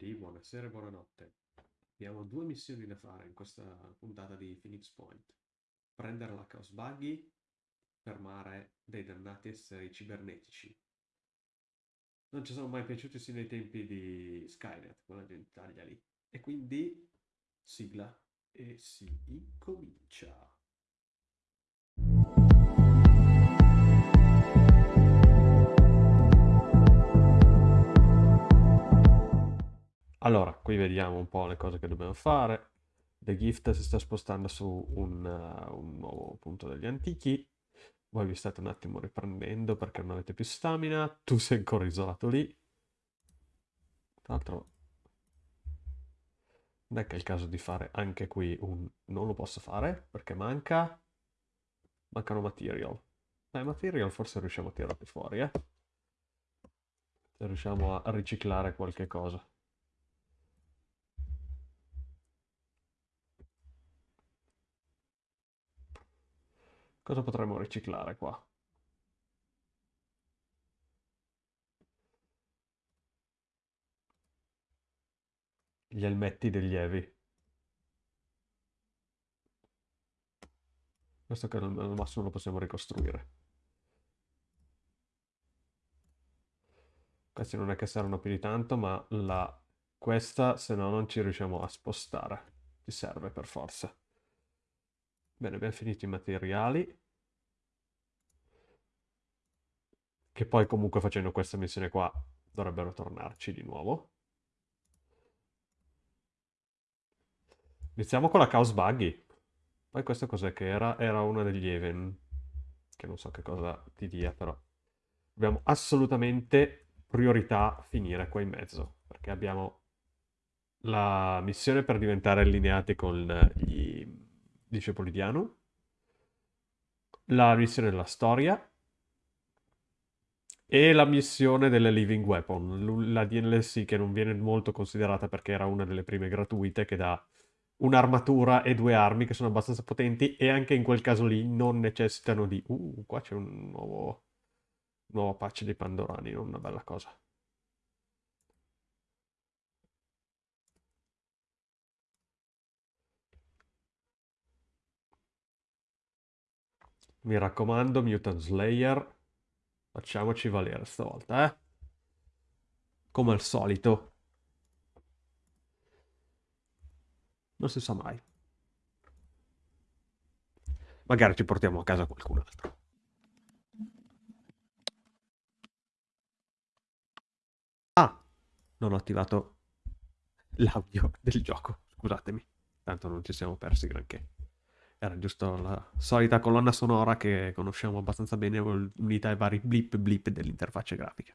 quindi buonasera e buonanotte. Abbiamo due missioni da fare in questa puntata di Phoenix Point. Prendere la Chaos Buggy, fermare dei dannati esseri cibernetici. Non ci sono mai piaciuti sino ai tempi di Skynet, quella gente taglia lì. E quindi sigla e si incomincia. Allora, qui vediamo un po' le cose che dobbiamo fare. The Gift si sta spostando su un, uh, un nuovo punto degli antichi. Voi vi state un attimo riprendendo perché non avete più stamina. Tu sei ancora isolato lì. Tra l'altro, non è che è il caso di fare anche qui un... Non lo posso fare perché manca... Mancano material. Dai, material forse riusciamo a tirarli fuori, eh. Se riusciamo a riciclare qualche cosa. Cosa potremmo riciclare qua? Gli elmetti degli Evi. Questo che al massimo lo possiamo ricostruire. Questi non è che servono più di tanto, ma la... questa se no non ci riusciamo a spostare. Ci serve per forza. Bene, abbiamo finito i materiali. Che poi comunque facendo questa missione qua dovrebbero tornarci di nuovo. Iniziamo con la Chaos Buggy. Poi questo cos'è che era? Era una degli Even. Che non so che cosa ti dia, però. Dobbiamo assolutamente priorità finire qua in mezzo. Perché abbiamo la missione per diventare allineati con gli discepoli di Anu. La missione della storia e la missione delle Living Weapon, la DLC che non viene molto considerata perché era una delle prime gratuite che dà un'armatura e due armi che sono abbastanza potenti e anche in quel caso lì non necessitano di... Uh, qua c'è un nuovo, nuovo patch di Pandorani, non una bella cosa. Mi raccomando, Mutant Slayer, Facciamoci valere stavolta, eh. Come al solito. Non si sa mai. Magari ci portiamo a casa qualcun altro. Ah, non ho attivato l'audio del gioco, scusatemi. Tanto non ci siamo persi granché. Era giusto la solita colonna sonora che conosciamo abbastanza bene, unita ai vari blip blip dell'interfaccia grafica.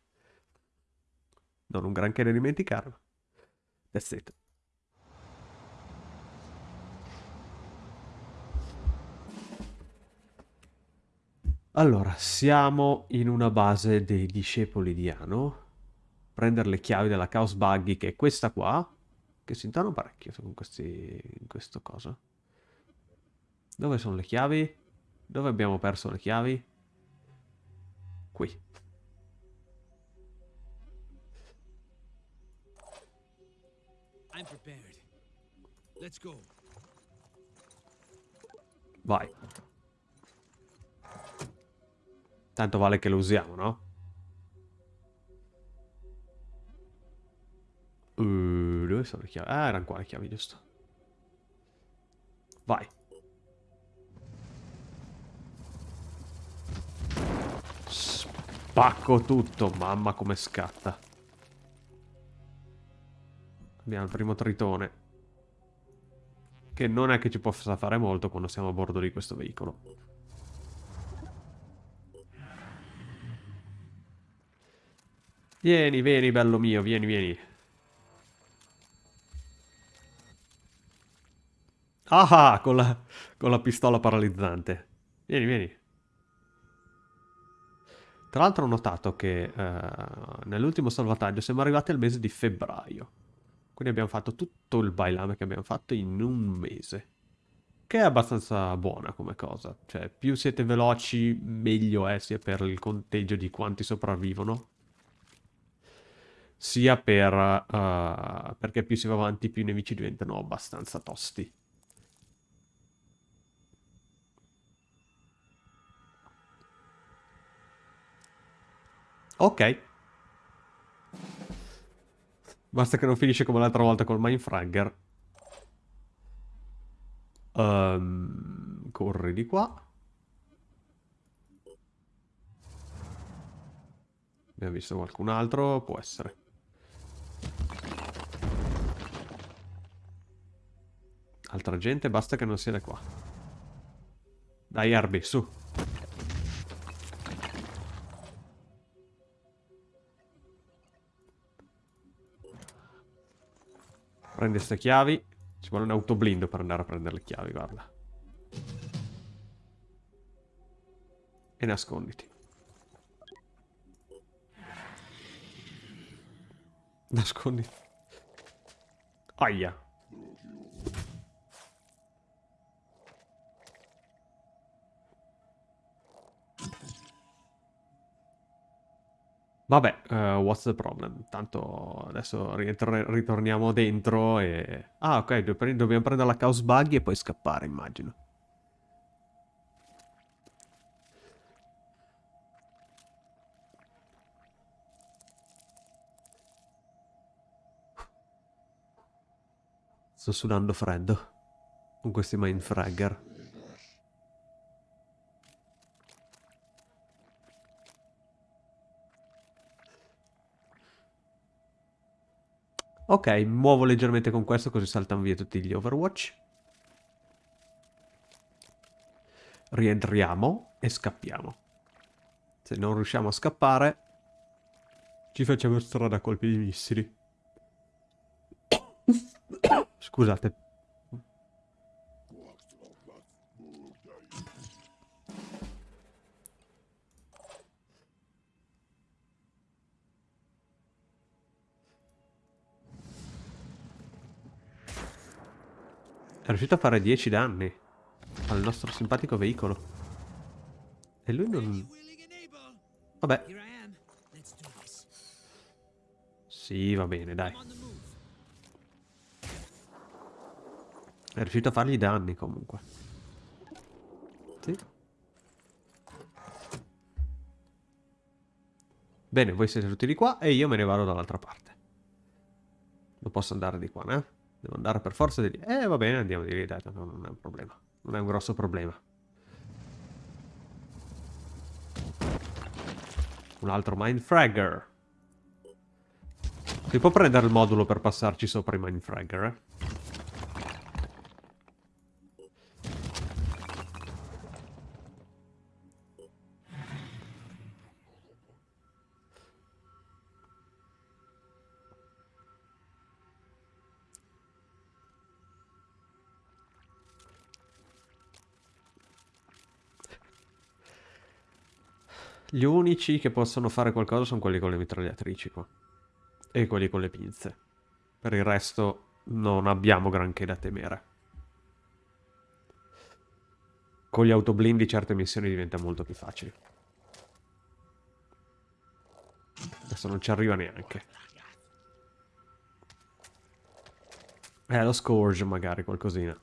Non un granché da dimenticare. That's it. Allora, siamo in una base dei discepoli di Ano. Prendere le chiavi della Chaos Buggy, che è questa qua, che si intonano parecchio con questi, in questo coso. Dove sono le chiavi? Dove abbiamo perso le chiavi? Qui. Vai. Tanto vale che lo usiamo, no? Uh, dove sono le chiavi? Ah, erano qua le chiavi, giusto. Vai. Spacco tutto, mamma come scatta. Abbiamo il primo tritone. Che non è che ci possa fare molto quando siamo a bordo di questo veicolo. Vieni, vieni, bello mio, vieni, vieni. Ah, con la, con la pistola paralizzante. Vieni, vieni. Tra l'altro ho notato che uh, nell'ultimo salvataggio siamo arrivati al mese di febbraio. Quindi abbiamo fatto tutto il bailame che abbiamo fatto in un mese. Che è abbastanza buona come cosa. Cioè, più siete veloci, meglio è sia per il conteggio di quanti sopravvivono. sia per, uh, perché più si va avanti più i nemici diventano abbastanza tosti. Ok. Basta che non finisce come l'altra volta col Mindfragger. Um, corri di qua. Abbiamo visto qualcun altro? Può essere. Altra gente, basta che non siete qua. Dai, Arby, su. Prendi queste chiavi. Ci vuole un autoblindo per andare a prendere le chiavi, guarda. E nasconditi. Nasconditi. Aia. Vabbè, uh, what's the problem? Tanto adesso ritorniamo dentro e... Ah, ok, dobbiamo prendere la Chaos Buggy e poi scappare, immagino. Sto sudando freddo con questi Mindfragger. Ok, muovo leggermente con questo così saltano via tutti gli Overwatch. Rientriamo e scappiamo. Se non riusciamo a scappare, ci facciamo strada a colpi di missili. Scusate. Riuscito a fare 10 danni al nostro simpatico veicolo. E lui non... Vabbè. Sì, va bene, dai. È riuscito a fargli danni comunque. Sì. Bene, voi siete tutti di qua e io me ne vado dall'altra parte. Non posso andare di qua, né? Devo andare per forza di lì. Eh, va bene, andiamo di lì, dai, non è un problema. Non è un grosso problema. Un altro Mindfragger. Si può prendere il modulo per passarci sopra i Mindfragger, eh? Gli unici che possono fare qualcosa sono quelli con le mitragliatrici qua. E quelli con le pinze. Per il resto non abbiamo granché da temere. Con gli autoblindi certe missioni diventano molto più facili. Adesso non ci arriva neanche. Eh, lo Scourge magari, qualcosina.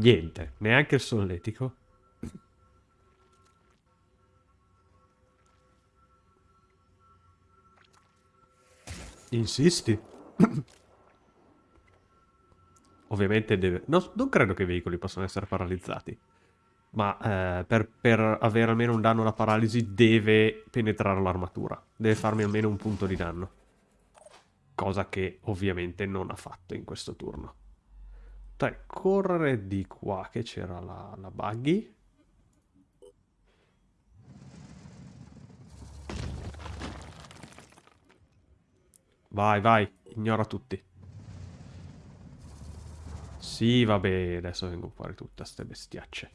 Niente, neanche il solletico. Insisti? Ovviamente deve... No, non credo che i veicoli possano essere paralizzati. Ma eh, per, per, avere almeno un danno alla paralisi deve penetrare l'armatura. Deve farmi almeno un punto di danno. Cosa che ovviamente non ha fatto in questo turno. Dai, correre di qua che c'era la, la buggy. Vai, vai, ignora tutti. Sì, vabbè, adesso vengono fuori tutte ste bestiacce.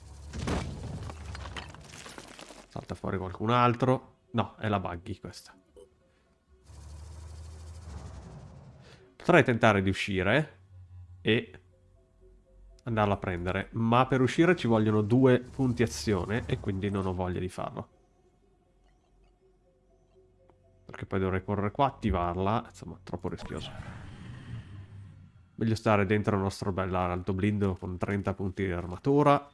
Salta fuori qualcun altro. No, è la buggy questa. Potrei tentare di uscire e andarla a prendere, ma per uscire ci vogliono due punti azione e quindi non ho voglia di farlo. Perché poi dovrei correre qua, attivarla, insomma, troppo rischioso. Meglio stare dentro il nostro bell'alto blindo con 30 punti di armatura.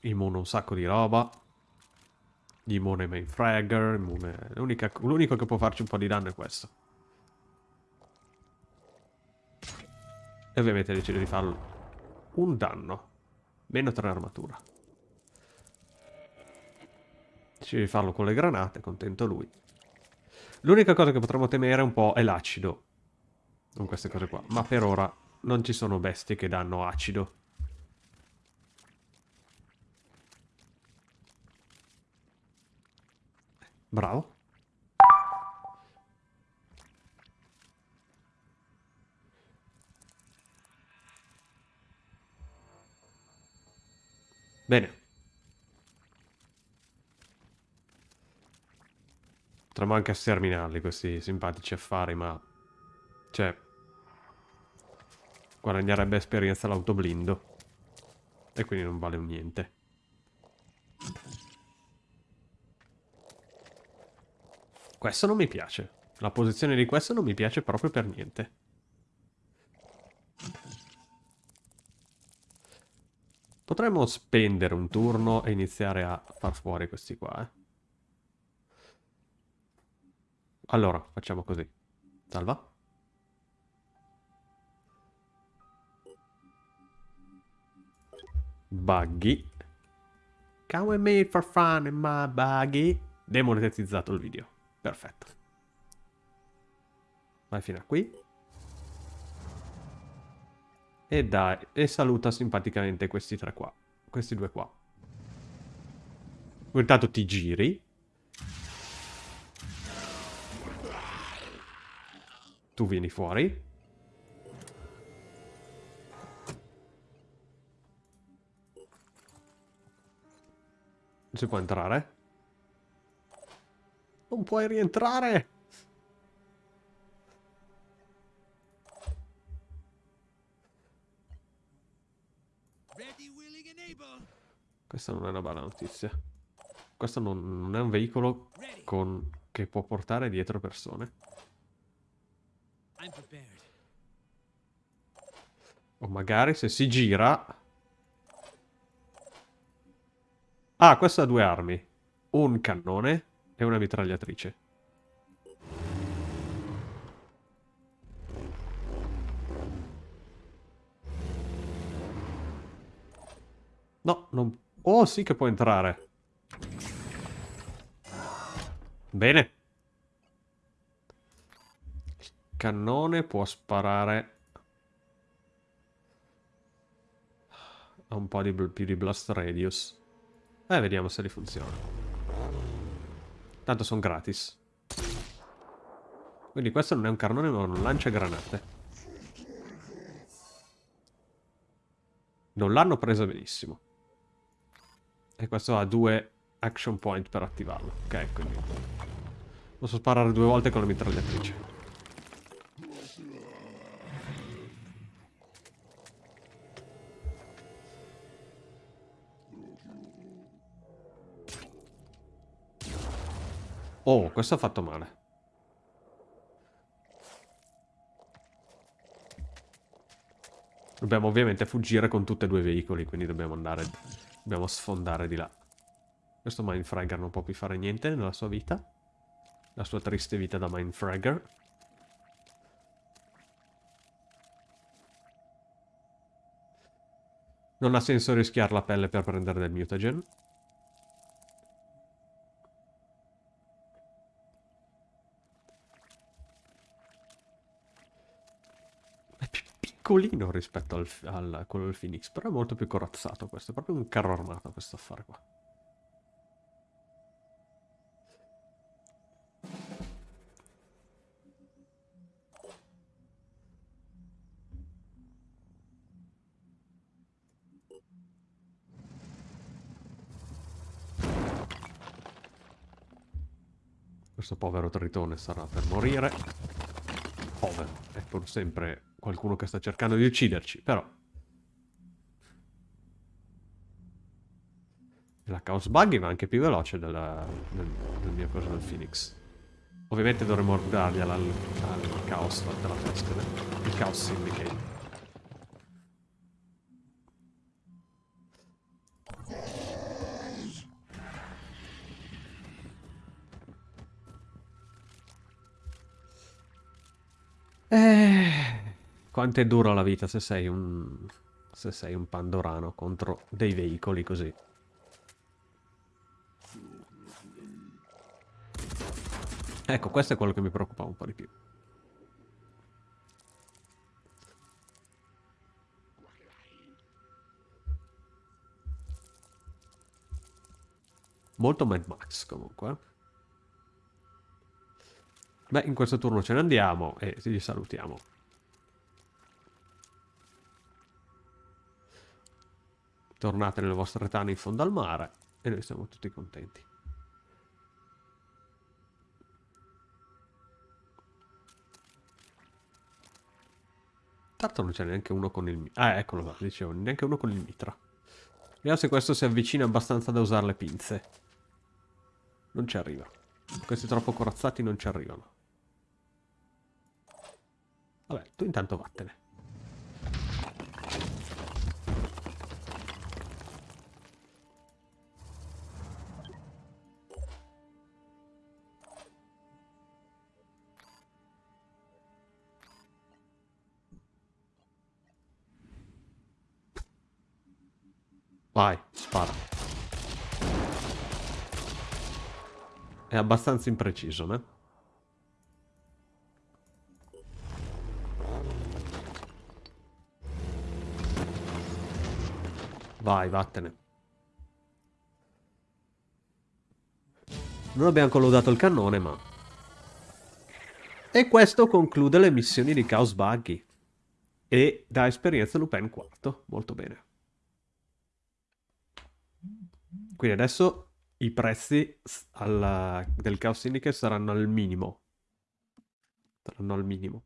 Immune un sacco di roba. Immune main fragger, L'unico che può farci un po' di danno è questo. Ovviamente decido di farlo un danno. Meno 3 armatura. Decido di farlo con le granate, contento lui. L'unica cosa che potremmo temere un po' è l'acido. Con queste cose qua. Ma per ora non ci sono bestie che danno acido. Bravo. Bene. Potremmo anche sterminarli questi simpatici affari, ma... Cioè... Guadagnerebbe esperienza l'autoblindo. E quindi non vale un niente. Questo non mi piace. La posizione di questo non mi piace proprio per niente. Potremmo spendere un turno e iniziare a far fuori questi qua, eh. Allora, facciamo così. Salva. Buggy. Come made for fun in my buggy. Demonetizzato il video. Perfetto. Vai fino a qui. E dai, e saluta simpaticamente questi tre qua. Questi due qua. Intanto ti giri. Tu vieni fuori. Non si può entrare? Non puoi rientrare! Questa non è una bella notizia. Questo non, non è un veicolo con, che può portare dietro persone. O magari se si gira... Ah, questo ha due armi. Un cannone e una mitragliatrice. No, non Oh, sì che può entrare. Bene. Il cannone può sparare a un po' di più di blast radius. Eh, vediamo se li funziona. Tanto sono gratis. Quindi questo non è un cannone ma un lanciagranate. Non l'hanno presa benissimo. E questo ha due action point per attivarlo. Ok, quindi... Posso sparare due volte con la mitragliatrice. Oh, questo ha fatto male. Dobbiamo ovviamente fuggire con tutti e due i veicoli, quindi dobbiamo andare Dobbiamo sfondare di là. Questo Mindfragger non può più fare niente nella sua vita. La sua triste vita da Mindfragger. Non ha senso rischiare la pelle per prendere del mutagen. Piccolino rispetto al, al quello del Phoenix, però è molto più corazzato questo, è proprio un carro armato questo affare qua. Questo povero tritone sarà per morire. Povero, è pur sempre qualcuno che sta cercando di ucciderci, però... La Chaos Buggy va anche più veloce della, del, del mio coso del Phoenix. Ovviamente dovremmo dargli al, al Chaos della testa, il Chaos Syndicate. Eh, quanto è dura la vita se sei un... se sei un pandorano contro dei veicoli così. Ecco, questo è quello che mi preoccupa un po' di più. Molto Mad Max comunque. Eh. Beh, in questo turno ce ne andiamo e ci salutiamo. Tornate nelle vostre tane in fondo al mare e noi siamo tutti contenti. Tanto non c'è neanche uno con il... Ah, eccolo là, dicevo, neanche uno con il mitra. Vediamo se questo si avvicina abbastanza da usare le pinze. Non ci arriva. Questi troppo corazzati non ci arrivano. Vabbè, tu intanto vattene. Vai, spara. È abbastanza impreciso, eh? Vai, vattene. Non abbiamo collodato il cannone, ma... E questo conclude le missioni di Chaos Buggy. E da esperienza Lupin quarto. Molto bene. Quindi adesso i prezzi alla... del Chaos Syndicate saranno al minimo. Saranno al minimo.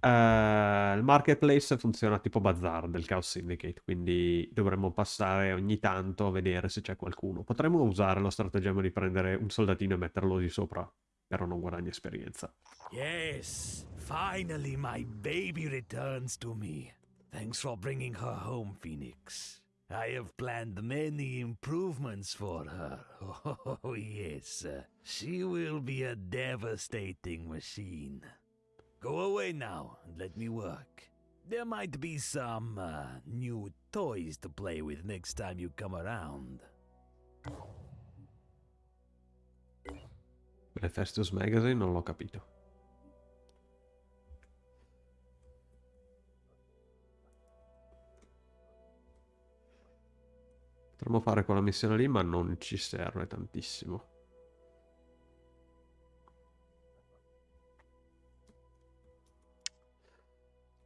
Uh, il marketplace funziona tipo bazar del Chaos Syndicate, quindi dovremmo passare ogni tanto a vedere se c'è qualcuno. Potremmo usare lo stratagemma di prendere un soldatino e metterlo di sopra, però non guadagna esperienza. Yes, finally my baby returns to me. Thanks for bringing her home, Phoenix. I have planned many improvements for her. Oh, yes. She will be a devastating machine. Go away now and let me work. There might be some uh, new toys to play with next time you come around. Hephaestus Magazine non l'ho capito. Potremmo fare quella missione lì, ma non ci serve tantissimo.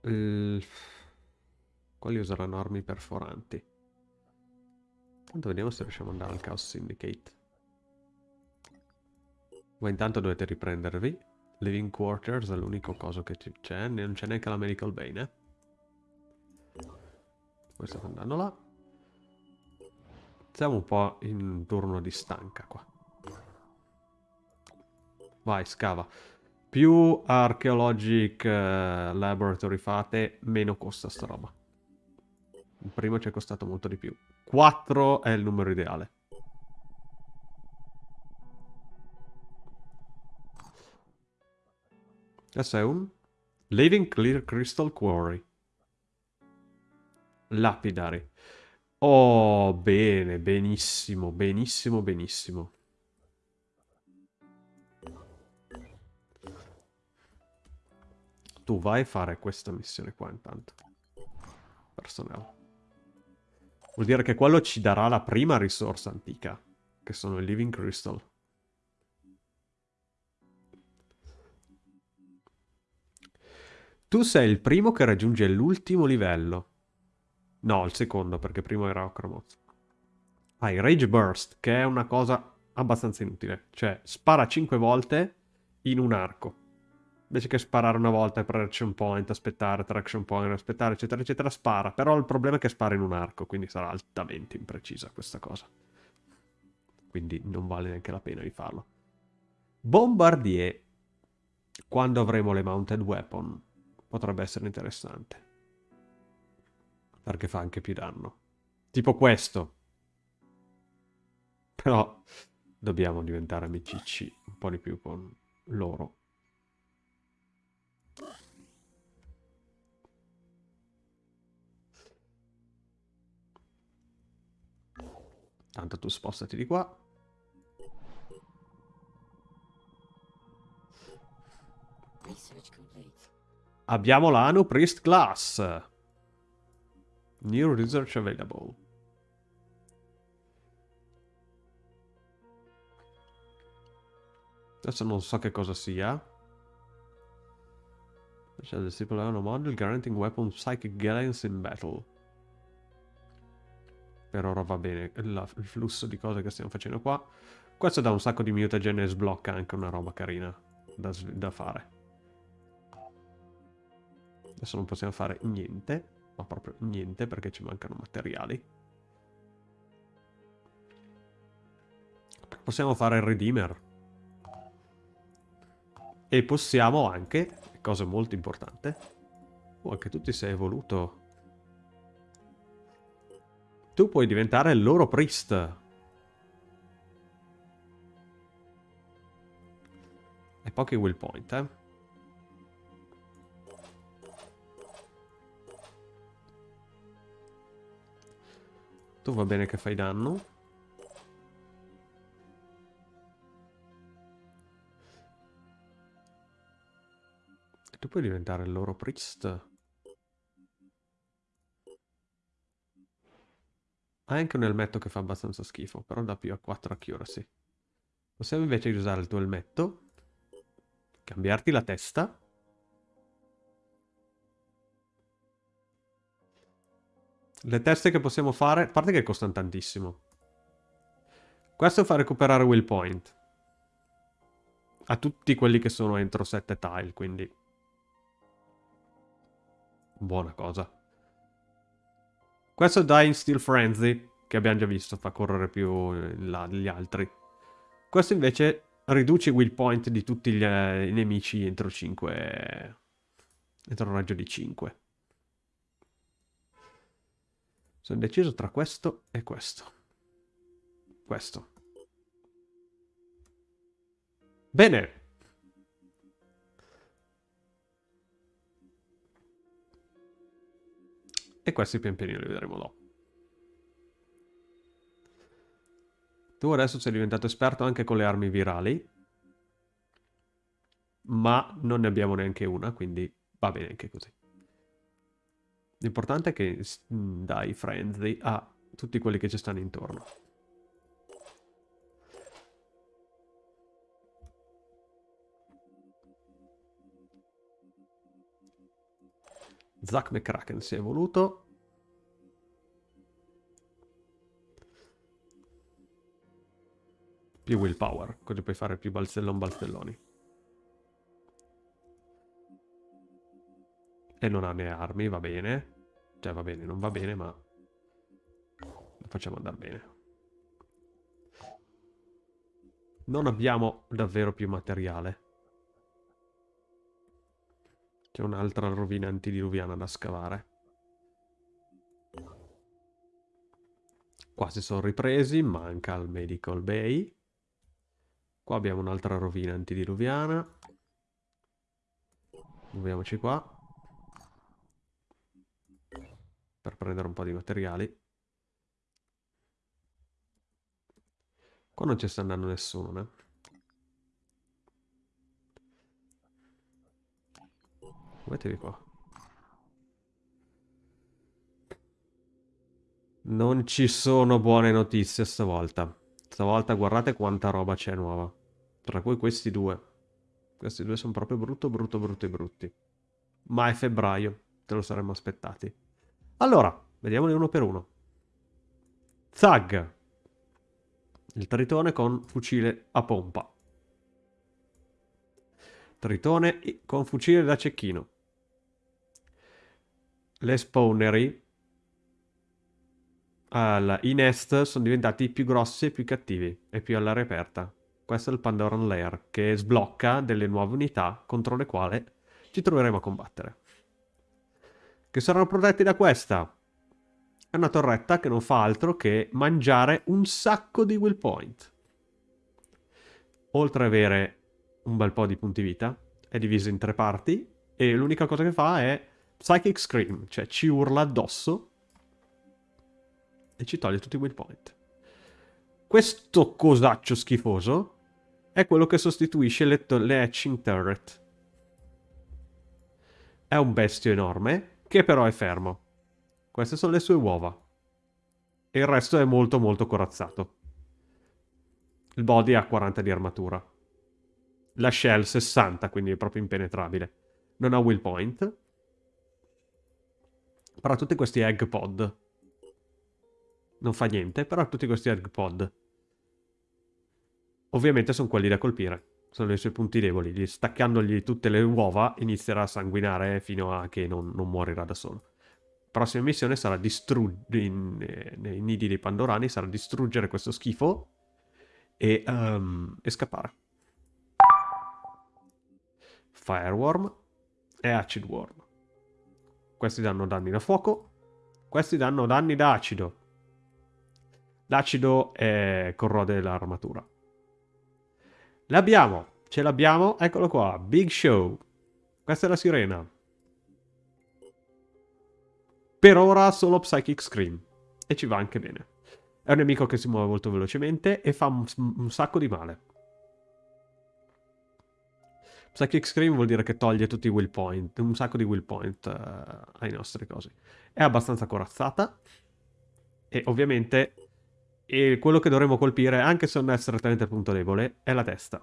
Eh, quali useranno armi perforanti? Tanto vediamo se riusciamo ad andare al Chaos Syndicate. Voi intanto dovete riprendervi. Living Quarters è l'unico coso che c'è. Non c'è neanche la Medical Bane. Eh? Questo sta andando là. Siamo un po' in turno di stanca qua. Vai, scava. Più Archaeologic uh, Laboratory fate, meno costa sta roba. Il primo ci è costato molto di più. 4 è il numero ideale. Questo è un Living Clear Crystal Quarry. Lapidari. Oh, bene, benissimo, benissimo, benissimo. Tu vai a fare questa missione qua intanto. Personale. Vuol dire che quello ci darà la prima risorsa antica. Che sono i Living Crystal. Tu sei il primo che raggiunge l'ultimo livello. No, il secondo, perché primo era Ocromoth. Hai Rage Burst, che è una cosa abbastanza inutile. Cioè, spara 5 volte in un arco. Invece che sparare una volta per action point, aspettare, traction point, aspettare, eccetera, eccetera, spara. Però il problema è che spara in un arco, quindi sarà altamente imprecisa questa cosa. Quindi non vale neanche la pena di farlo. Bombardier. Quando avremo le mounted weapon, potrebbe essere interessante. Perché fa anche più danno. Tipo questo. Però dobbiamo diventare amicicci un po' di più con loro. Tanto tu spostati di qua. Abbiamo la Anu Priest Class. New research available. Adesso non so che cosa sia. C'è il stipulare un model guaranteeing weapon psychic guidance in battle. Per ora va bene il, il flusso di cose che stiamo facendo qua. Questo dà un sacco di mutagen e sblocca anche una roba carina da, da fare. Adesso non possiamo fare niente, ma proprio niente perché ci mancano materiali. Possiamo fare il Redeemer. E possiamo anche, cosa molto importante, oh, anche tu ti sei evoluto. Tu puoi diventare il loro priest. E pochi will point, eh. Tu va bene che fai danno. E tu puoi diventare il loro priest. Ha anche un elmetto che fa abbastanza schifo, però dà più a 4 accuracy. Possiamo invece usare il tuo elmetto, cambiarti la testa Le teste che possiamo fare, a parte che costano tantissimo. Questo fa recuperare will point. A tutti quelli che sono entro 7 tile, quindi... Buona cosa. Questo dà in Steel Frenzy, che abbiamo già visto, fa correre più in là degli altri. Questo invece riduce i will point di tutti gli, eh, i nemici entro 5... Entro un raggio di 5. Sono indeciso tra questo e questo. Questo. Bene. E questi pian pianino li vedremo dopo. Tu adesso sei diventato esperto anche con le armi virali. Ma non ne abbiamo neanche una, quindi va bene anche così. L'importante è che dai frenzy a tutti quelli che ci stanno intorno. Zack McCracken si è evoluto. Più willpower, così puoi fare più balzellon balzelloni. E non ha né armi, va bene. Cioè va bene, non va bene, ma lo facciamo andare bene. Non abbiamo davvero più materiale. C'è un'altra rovina antidiluviana da scavare. Qua si sono ripresi, manca il Medical Bay. Qua abbiamo un'altra rovina antidiluviana. Muoviamoci qua. Per prendere un po' di materiali. Qua non ci sta andando nessuno, né? Mettevi qua. Non ci sono buone notizie stavolta. Stavolta guardate quanta roba c'è nuova. Tra cui questi due. Questi due sono proprio brutto, brutto, brutti, brutti. Ma è febbraio. Te lo saremmo aspettati. Allora, vediamoli uno per uno. Zag. Il tritone con fucile a pompa. Tritone con fucile da cecchino. Le spawnery al, i nest sono diventati più grossi e più cattivi e più all'aria aperta. Questo è il Pandoran Lair che sblocca delle nuove unità contro le quali ci troveremo a combattere. Che saranno protetti da questa. È una torretta che non fa altro che mangiare un sacco di will point. Oltre ad avere un bel po' di punti vita, è divisa in tre parti e l'unica cosa che fa è Psychic Scream, cioè ci urla addosso e ci toglie tutti i will point. Questo cosaccio schifoso è quello che sostituisce le, le hatching turret. È un bestio enorme che però è fermo. Queste sono le sue uova. E il resto è molto molto corazzato. Il body ha 40 di armatura. La shell 60, quindi è proprio impenetrabile. Non ha will point. Però tutti questi egg pod non fa niente, però tutti questi egg pod. Ovviamente sono quelli da colpire, sono i suoi punti deboli, staccandogli tutte le uova inizierà a sanguinare fino a che non, non morirà da solo. Prossima missione sarà distruggere, eh, nei nidi dei Pandorani, sarà distruggere questo schifo e, um, e scappare. Fireworm e Acid Worm. Questi danno danni da fuoco, questi danno danni da acido. L'acido eh, corrode l'armatura. L'abbiamo, ce l'abbiamo, eccolo qua, Big Show. Questa è la sirena. Per ora solo Psychic Scream. E ci va anche bene. È un nemico che si muove molto velocemente e fa un, un sacco di male. Psychic Scream vuol dire che toglie tutti i will point, un sacco di will point uh, ai nostri cosi. È abbastanza corazzata e ovviamente e quello che dovremo colpire, anche se non è strettamente il punto debole, è la testa.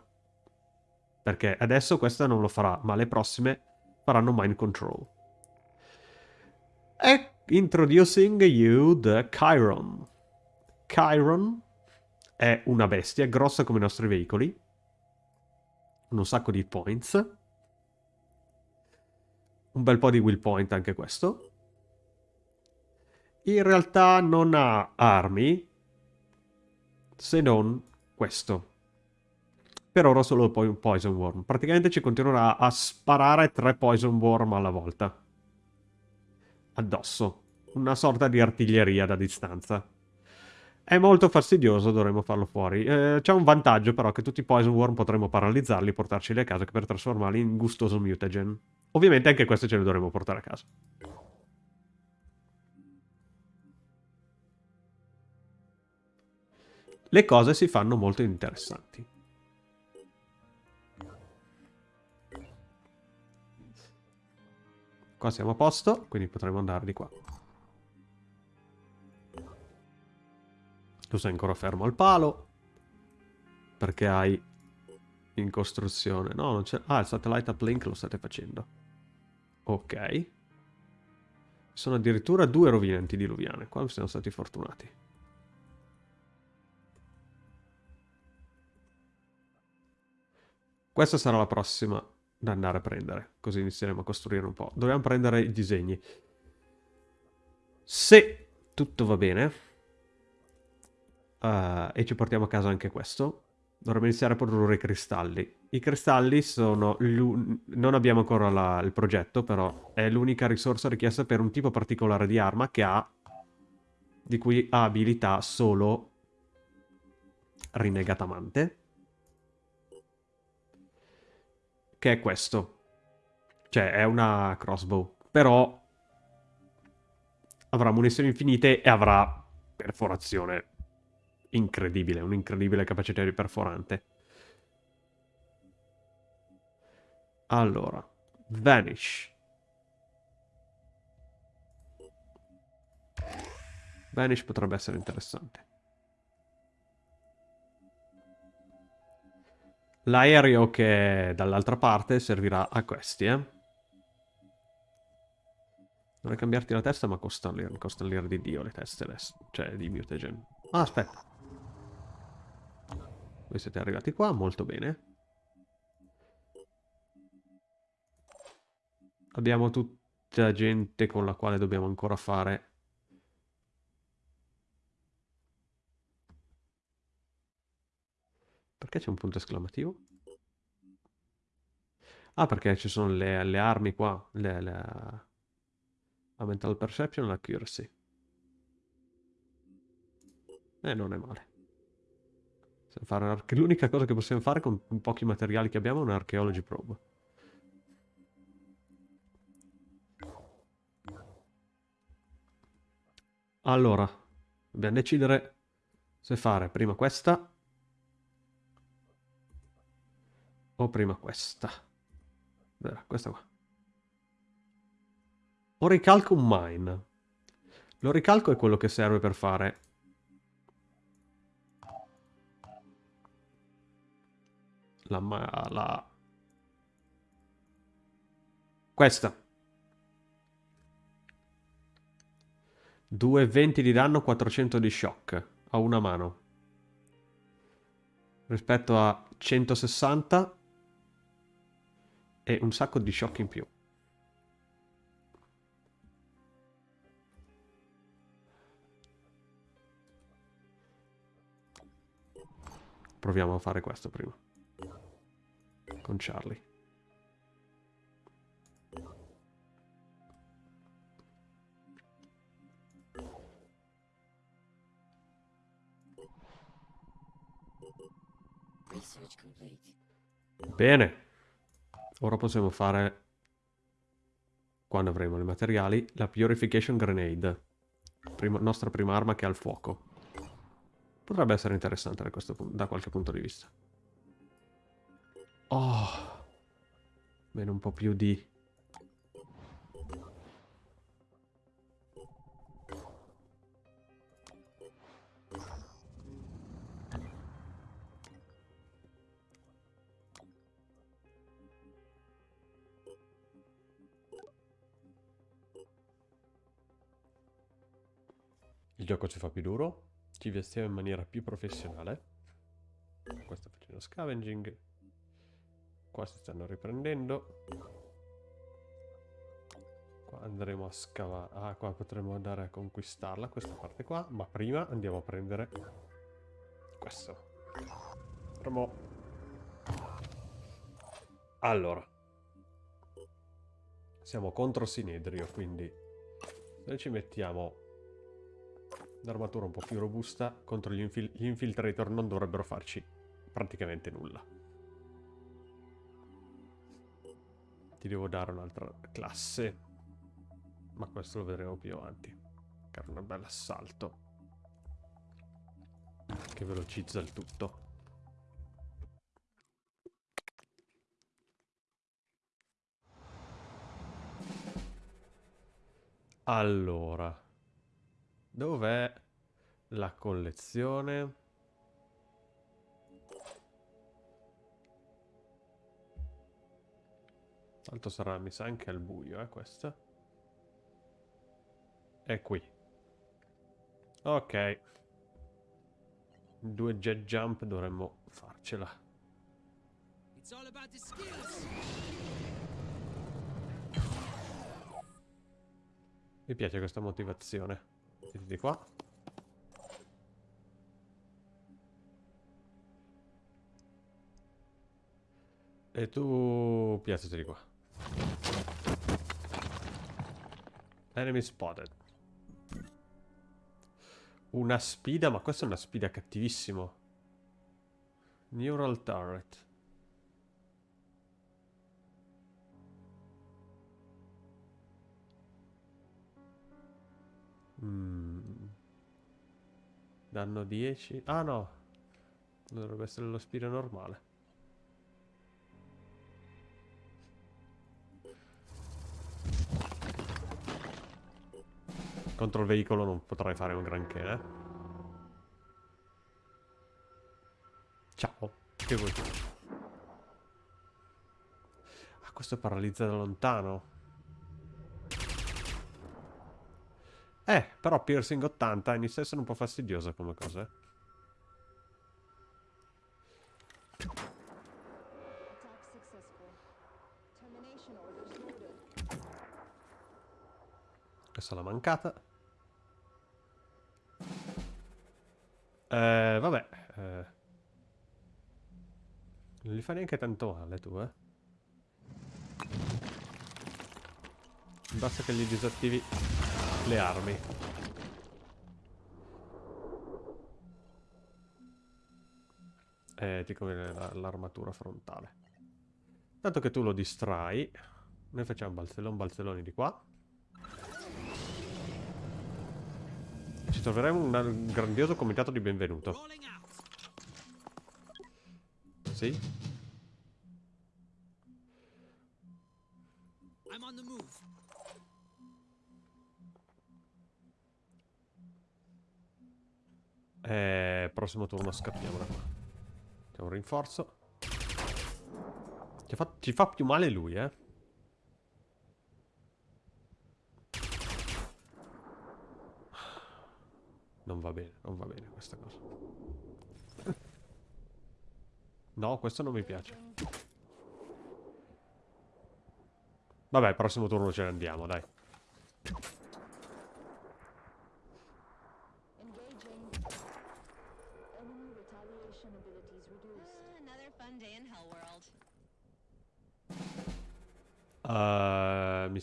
Perché adesso questa non lo farà, ma le prossime faranno mind control. E introducing you the Chiron. Chiron è una bestia grossa come i nostri veicoli. Un sacco di points. Un bel po' di will point anche questo. In realtà non ha armi, se non questo. Per ora solo poi un Poison Worm. Praticamente ci continuerà a sparare tre Poison Worm alla volta. Addosso. Una sorta di artiglieria da distanza. È molto fastidioso, dovremmo farlo fuori. Eh, C'è un vantaggio però che tutti i Poison Worm potremmo paralizzarli, portarceli a casa per trasformarli in gustoso mutagen. Ovviamente anche questo ce li dovremo portare a casa. Le cose si fanno molto interessanti. Qua siamo a posto, quindi potremo andare di qua. Tu sei ancora fermo al palo. Perché hai in costruzione. No, non c'è... Ah, il satellite uplink lo state facendo. Ok. Sono addirittura due rovine antidiluviane. Qua siamo stati fortunati. Questa sarà la prossima da andare a prendere, così inizieremo a costruire un po'. Dobbiamo prendere i disegni. Se tutto va bene, uh, e ci portiamo a casa anche questo, dovremmo iniziare a produrre i cristalli. I cristalli sono... Non abbiamo ancora la, il progetto, però è l'unica risorsa richiesta per un tipo particolare di arma che ha... di cui ha abilità solo Rinegatamante che è questo. Cioè, è una crossbow. Però avrà munizioni infinite e avrà perforazione incredibile, un'incredibile capacità di perforante. Allora, Vanish. Vanish potrebbe essere interessante. L'aereo che è dall'altra parte servirà a questi, eh. Dovrei cambiarti la testa, ma costano l'ira, l'ira di Dio le teste adesso. Cioè, di mutagen. Ah, aspetta. Voi siete arrivati qua, molto bene. Abbiamo tutta gente con la quale dobbiamo ancora fare Perché c'è un punto esclamativo? Ah, perché ci sono le, le armi qua. Le, le... La mental perception e l'accuracy. E eh, non è male. L'unica cosa che possiamo fare con pochi materiali che abbiamo è un archaeology probe. Allora, dobbiamo decidere se fare prima questa o prima questa. Vera, questa qua. O ricalco un mine. Lo ricalco è quello che serve per fare... La... la... Questa. 220 di danno, 400 di shock. A una mano. Rispetto a 160 e un sacco di shock in più. Proviamo a fare questo prima. Con Charlie. Bene. Ora possiamo fare, quando avremo i materiali, la Purification Grenade. Prima, nostra prima arma che ha il fuoco. Potrebbe essere interessante da, questo, da qualche punto di vista. Oh. Bene, un po' più di gioco ci fa più duro, ci vestiamo in maniera più professionale. Qua sta facendo scavenging. Qua si stanno riprendendo. Qua andremo a scavare. Ah, qua potremo andare a conquistarla, questa parte qua. Ma prima andiamo a prendere questo. Promo. Allora. Siamo contro Sinedrio, quindi se ci mettiamo L'armatura un po' più robusta contro gli, infil gli infiltrator non dovrebbero farci praticamente nulla. Ti devo dare un'altra classe. Ma questo lo vedremo più avanti. È un bel assalto. Che velocizza il tutto. Allora. Dov'è la collezione? Tanto sarà, mi sa, anche al buio, eh, questa. È qui. Ok. Due jet jump dovremmo farcela. Mi piace questa motivazione. Siete qua. E tu piazzati di qua. Enemy spotted. Una spida, ma questa è una spida cattivissimo. Neural turret. Mm. Danno 10. Ah no. Dovrebbe essere lo spiro normale. Contro il veicolo non potrai fare un granché, eh. Ciao. Che vuoi? Ah, questo paralizza da lontano. Eh, però piercing 80 inizia a essere un po' fastidiosa come cosa, eh. Questa l'ha mancata. Eh, vabbè. Eh. Non gli fa neanche tanto male tu, eh. Basta che li disattivi le armi. Eh, ti conviene la- l'armatura frontale. Tanto che tu lo distrai, noi facciamo balzellon balzelloni di qua. Ci troveremo un grandioso comitato di benvenuto. Sì? I'm on the move. Eh, prossimo turno scappiamo da qua. C'è un rinforzo. Ci fa, ci fa più male lui, eh. Non va bene, non va bene questa cosa. No, questo non mi piace. Vabbè, prossimo turno ce ne andiamo, dai.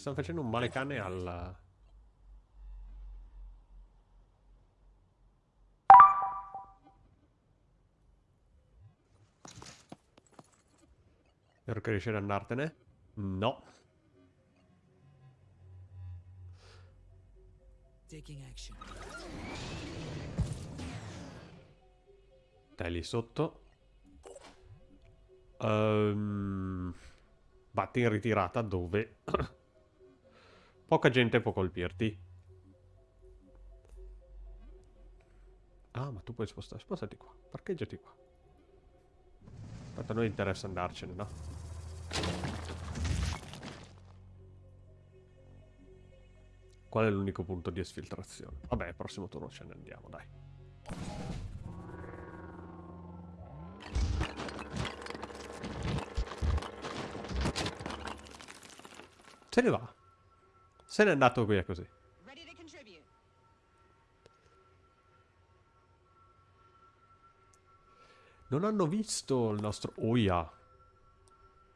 Stanno facendo un male cane al... Spero che riesci ad andartene. No. Dai lì sotto. Ehm, batti in ritirata dove poca gente può colpirti. Ah, ma tu puoi spostare. Spostati qua. Parcheggiati qua. Tanto a noi interessa andarcene, no? Qual è l'unico punto di esfiltrazione? Vabbè, prossimo turno ce ne andiamo, dai. Se ne va. Se n'è andato via così. Non hanno visto il nostro... Oh yeah.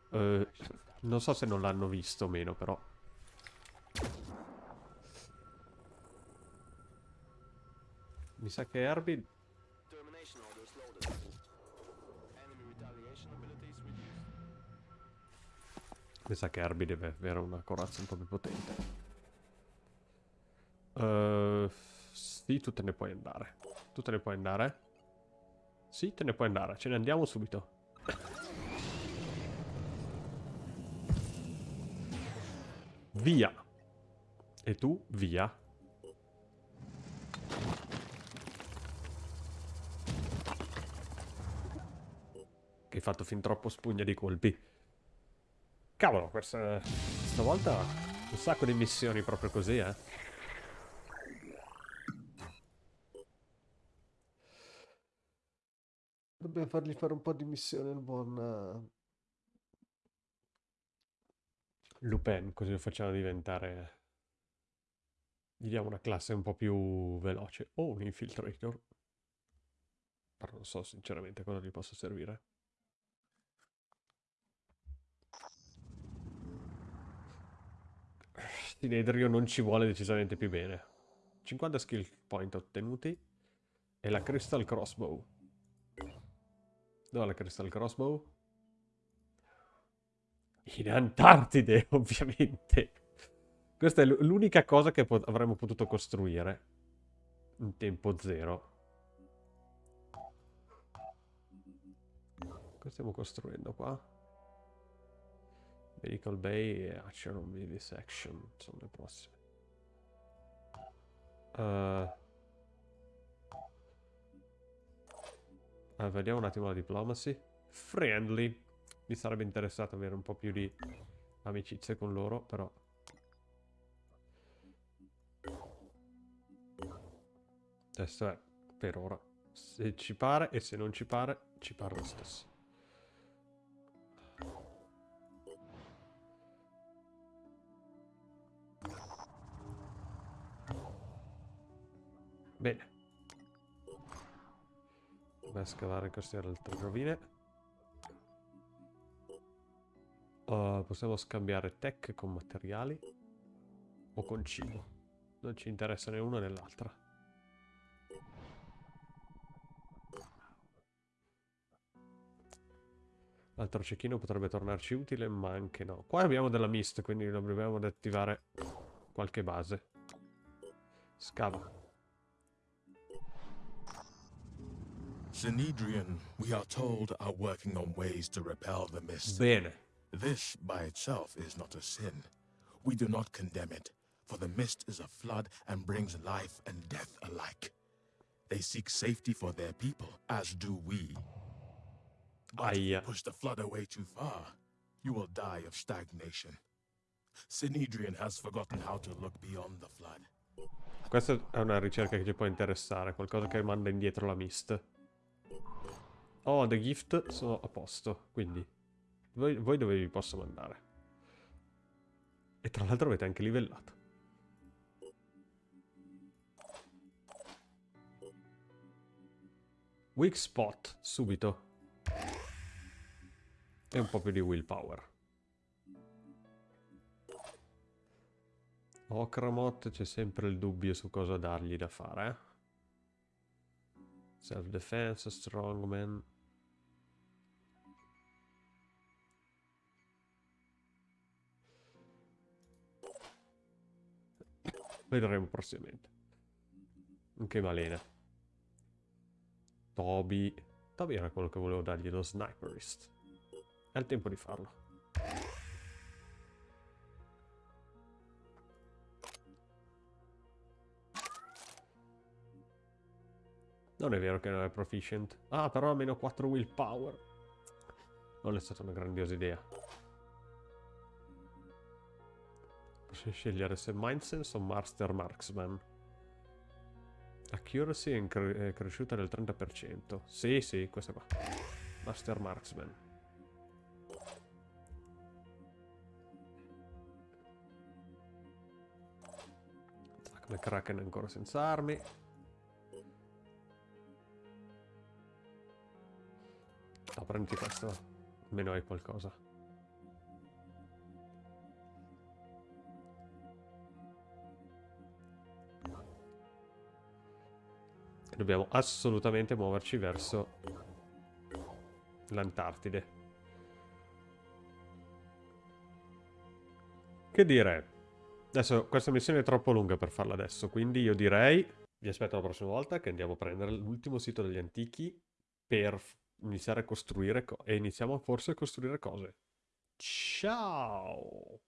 Eh, non so se non l'hanno visto o meno, però. Mi sa che Herbie... Mi sa che Herbie deve avere una corazza un po' più potente. Eh, sì, tu te ne puoi andare. Tu te ne puoi andare? Sì, te ne puoi andare. Ce ne andiamo subito. Via. E tu, via. Che hai fatto fin troppo spugna di colpi. Cavolo, questa, stavolta un sacco di missioni proprio così, eh. Dobbiamo fargli fare un po' di missione il buon... eh, Lupin, così lo facciamo diventare... Gli diamo una classe un po' più veloce. O un infiltrator. Però non so sinceramente cosa gli possa servire. Sinedrio non ci vuole decisamente più bene. 50 skill point ottenuti. E la Crystal Crossbow. Dov'è la Crystal Crossbow? In Antartide, ovviamente. Questa è l'unica cosa che po- avremmo potuto costruire. In tempo zero. Cosa stiamo costruendo qua? Medical Bay e Acheron Vivisection sono le prossime. Eh, Ah, vediamo un attimo la diplomacy. Friendly. Mi sarebbe interessato avere un po' più di amicizie con loro, però... Questo è, per ora. Se ci pare e se non ci pare, ci pare lo stesso. Bene. Vai a scavare queste altre rovine. Uh, possiamo scambiare tech con materiali o con cibo. Non ci interessa né una né l'altra. L'altro cecchino potrebbe tornarci utile, ma anche no. Qua abbiamo della mist, quindi dobbiamo attivare qualche base. Scava. Synedrian, we are told, are working on ways to repel the mist. Bene. This by itself is not a sin. We do not condemn it, for the mist is a flood and brings life and death alike. They seek safety for their people, as do we. But if you push the flood away too far, you will die of stagnation. Synedrian has forgotten how to look beyond the flood. Questa è una ricerca che ci può interessare, qualcosa che manda indietro la mist. Oh, the gift sono a posto, quindi voi, voi dove vi posso mandare? E tra l'altro avete anche livellato. Weak spot, subito. E un po' più di willpower. Okramot c'è sempre il dubbio su cosa dargli da fare. eh. Self-defense, strongman. Vedremo prossimamente. Anche Malena. Toby. Toby era quello che volevo dargli lo sniperist. È il tempo di farlo. Non è vero che non è proficient. Ah, però ha meno 4 willpower. Non è stata una grandiosa idea. Posso scegliere se Mindsense o Master Marksman. Accuracy è, è cresciuta del 30%. Sì, sì, questa qua. Master Marksman. Zack McCracken ancora senza armi. No, prendi questo. Almeno hai qualcosa. Dobbiamo assolutamente muoverci verso l'Antartide. Che dire? Adesso questa missione è troppo lunga per farla adesso, quindi io direi vi aspetto la prossima volta che andiamo a prendere l'ultimo sito degli antichi per iniziare a costruire co- e iniziamo forse a costruire cose. Ciao!